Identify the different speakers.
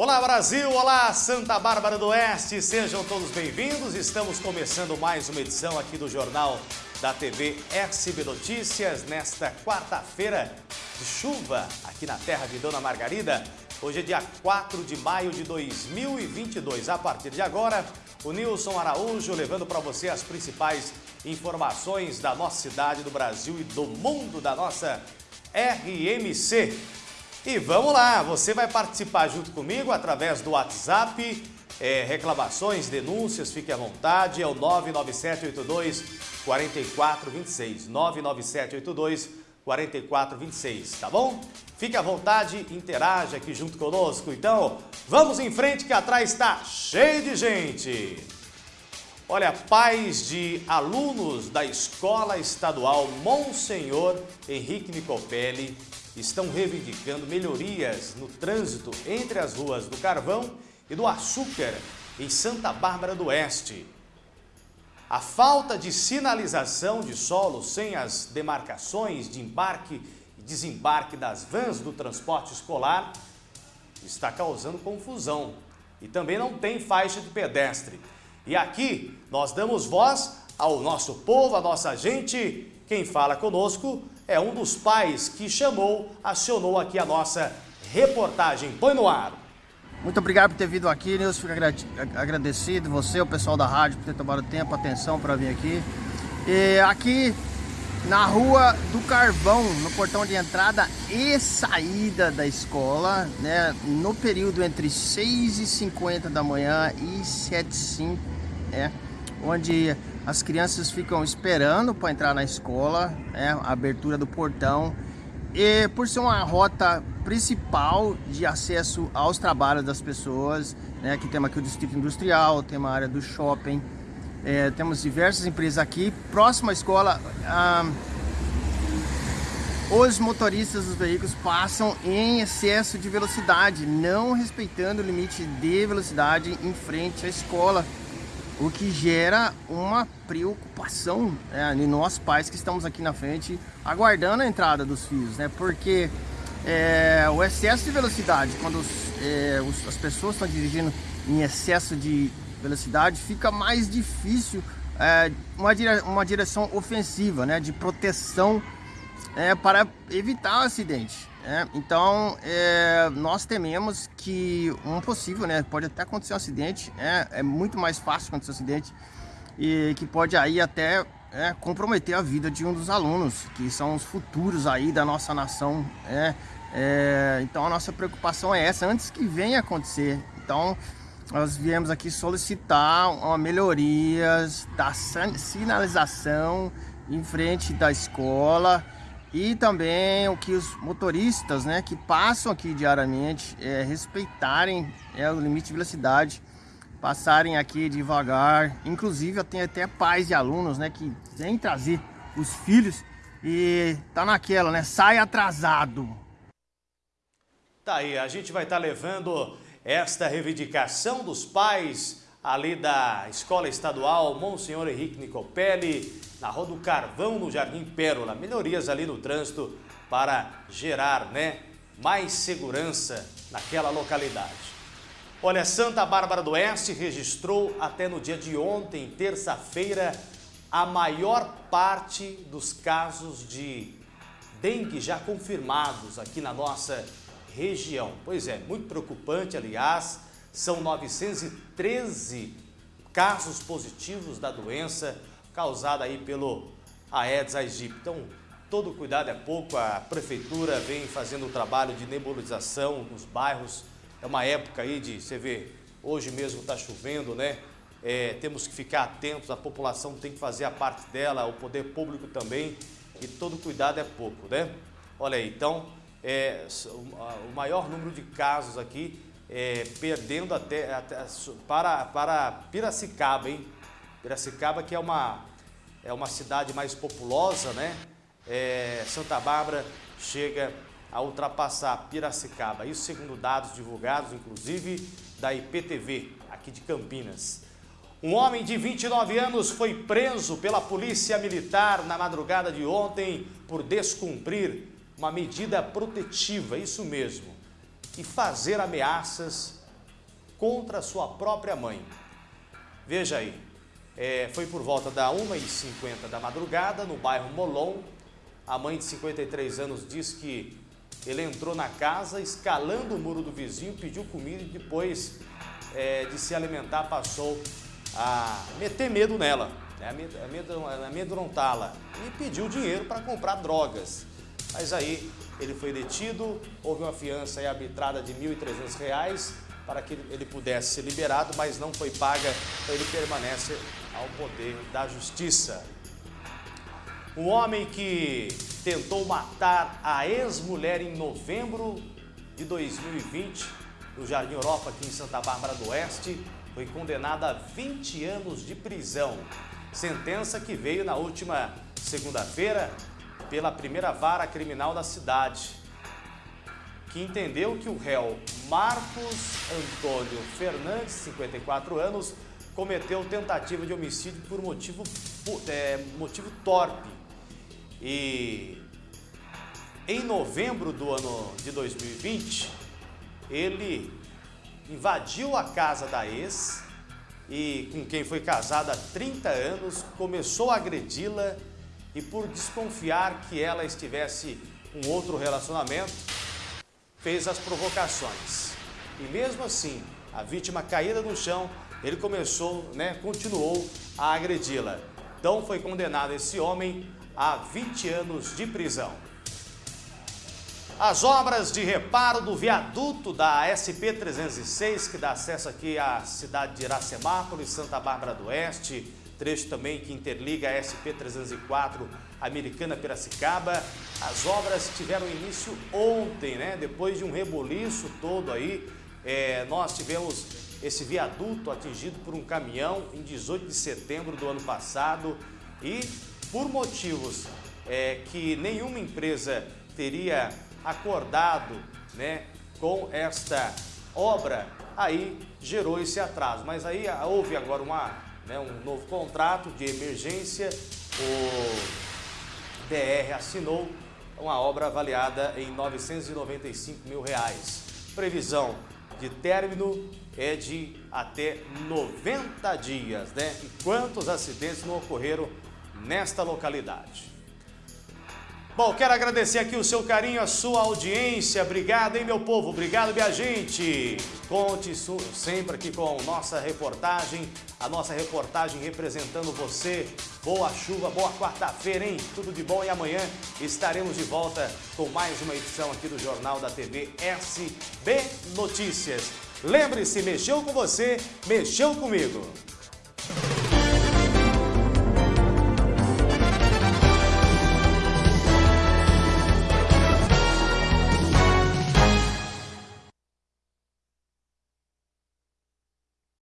Speaker 1: Olá Brasil, olá Santa Bárbara do Oeste, sejam todos bem-vindos. Estamos começando mais uma edição aqui do Jornal da TV SB Notícias nesta quarta-feira de chuva aqui na terra de Dona Margarida. Hoje é dia 4 de maio de 2022. A partir de agora, o Nilson Araújo levando para você as principais informações da nossa cidade, do Brasil e do mundo da nossa RMC. E vamos lá, você vai participar junto comigo através do WhatsApp, é, reclamações, denúncias, fique à vontade, é o 99782 4426, 99782 4426, tá bom? Fique à vontade, interaja aqui junto conosco. Então, vamos em frente que atrás está cheio de gente. Olha, pais de alunos da Escola Estadual Monsenhor Henrique Nicopelli estão reivindicando melhorias no trânsito entre as ruas do Carvão e do Açúcar, em Santa Bárbara do Oeste. A falta de sinalização de solo sem as demarcações de embarque e desembarque das vans do transporte escolar está causando confusão. E também não tem faixa de pedestre. E aqui nós damos voz ao nosso povo, à nossa gente. Quem fala conosco é um dos pais que chamou, acionou aqui a nossa reportagem. Põe no ar.
Speaker 2: Muito obrigado por ter vindo aqui, Nilson. Fico agradecido, você, o pessoal da rádio, por ter tomado tempo, atenção para vir aqui. E aqui na rua do Carvão, no portão de entrada e saída da escola, né? No período entre 6h50 da manhã e 7h05, né? Onde as crianças ficam esperando para entrar na escola, né? a abertura do portão. E por ser uma rota principal de acesso aos trabalhos das pessoas, né? Aqui temos aqui o distrito industrial, tem uma área do shopping, é, temos diversas empresas aqui. Próxima à escola, ah, os motoristas dos veículos passam em excesso de velocidade, não respeitando o limite de velocidade em frente à escola o que gera uma preocupação né, em nós pais que estamos aqui na frente aguardando a entrada dos filhos, né? Porque é, o excesso de velocidade, quando os, é, os, as pessoas estão dirigindo em excesso de velocidade, fica mais difícil é, uma, dire, uma direção ofensiva, né? De proteção é, para evitar o acidente. É, então, é, nós tememos que um possível, né, pode até acontecer um acidente, é, é muito mais fácil acontecer um acidente e que pode aí até é, comprometer a vida de um dos alunos, que são os futuros aí da nossa nação, é, é, então a nossa preocupação é essa, antes que venha acontecer. Então, nós viemos aqui solicitar uma melhorias da sinalização em frente da escola, e também o que os motoristas né, que passam aqui diariamente é, respeitarem é, o limite de velocidade, passarem aqui devagar. Inclusive, tem até pais de alunos né, que vêm trazer os filhos e tá naquela, né? Sai atrasado.
Speaker 1: Tá aí, a gente vai estar tá levando esta reivindicação dos pais ali da Escola Estadual Monsenhor Henrique Nicopelli, na Rua do Carvão, no Jardim Pérola. Melhorias ali no trânsito para gerar né, mais segurança naquela localidade. Olha, Santa Bárbara do Oeste registrou até no dia de ontem, terça-feira, a maior parte dos casos de dengue já confirmados aqui na nossa região. Pois é, muito preocupante, aliás, são 913 casos positivos da doença causada aí pelo Aedes aegypti. Então, todo cuidado é pouco, a prefeitura vem fazendo o trabalho de nebulização nos bairros. É uma época aí de, você vê, hoje mesmo está chovendo, né? É, temos que ficar atentos, a população tem que fazer a parte dela, o poder público também, e todo cuidado é pouco, né? Olha aí, então, é, o maior número de casos aqui, é, perdendo até, até, para, para Piracicaba, hein? Piracicaba que é uma, é uma cidade mais populosa, né? É, Santa Bárbara chega a ultrapassar Piracicaba. Isso segundo dados divulgados, inclusive, da IPTV, aqui de Campinas. Um homem de 29 anos foi preso pela polícia militar na madrugada de ontem por descumprir uma medida protetiva, isso mesmo, fazer ameaças contra sua própria mãe. Veja aí, é, foi por volta da 1h50 da madrugada, no bairro Molon. A mãe de 53 anos diz que ele entrou na casa, escalando o muro do vizinho, pediu comida e depois é, de se alimentar passou a meter medo nela, né, amedrontá-la e pediu dinheiro para comprar drogas. Mas aí ele foi detido, houve uma fiança arbitrada de R$ 1.300 para que ele pudesse ser liberado, mas não foi paga, então ele permanece ao poder da justiça. Um homem que tentou matar a ex-mulher em novembro de 2020, no Jardim Europa, aqui em Santa Bárbara do Oeste, foi condenado a 20 anos de prisão. Sentença que veio na última segunda-feira pela primeira vara criminal da cidade, que entendeu que o réu Marcos Antônio Fernandes, 54 anos, cometeu tentativa de homicídio por motivo, é, motivo torpe. E em novembro do ano de 2020, ele invadiu a casa da ex e com quem foi casado há 30 anos, começou a agredi-la e por desconfiar que ela estivesse com outro relacionamento, fez as provocações. E mesmo assim, a vítima caída no chão, ele começou, né, continuou a agredi-la. Então foi condenado esse homem a 20 anos de prisão. As obras de reparo do viaduto da SP-306, que dá acesso aqui à cidade de Iracemápolis, Santa Bárbara do Oeste, trecho também que interliga a SP-304 Americana Piracicaba. As obras tiveram início ontem, né? Depois de um reboliço todo aí, é, nós tivemos esse viaduto atingido por um caminhão em 18 de setembro do ano passado e por motivos é, que nenhuma empresa teria acordado né, com esta obra, aí gerou esse atraso. Mas aí houve agora uma né, um novo contrato de emergência, o DR assinou uma obra avaliada em 995 mil reais. Previsão de término é de até 90 dias, né? E quantos acidentes não ocorreram nesta localidade? Bom, quero agradecer aqui o seu carinho, a sua audiência. Obrigado, hein, meu povo? Obrigado, minha gente. Conte sempre aqui com nossa reportagem, a nossa reportagem representando você. Boa chuva, boa quarta-feira, hein? Tudo de bom e amanhã estaremos de volta com mais uma edição aqui do Jornal da TV SB Notícias. Lembre-se, mexeu com você, mexeu comigo.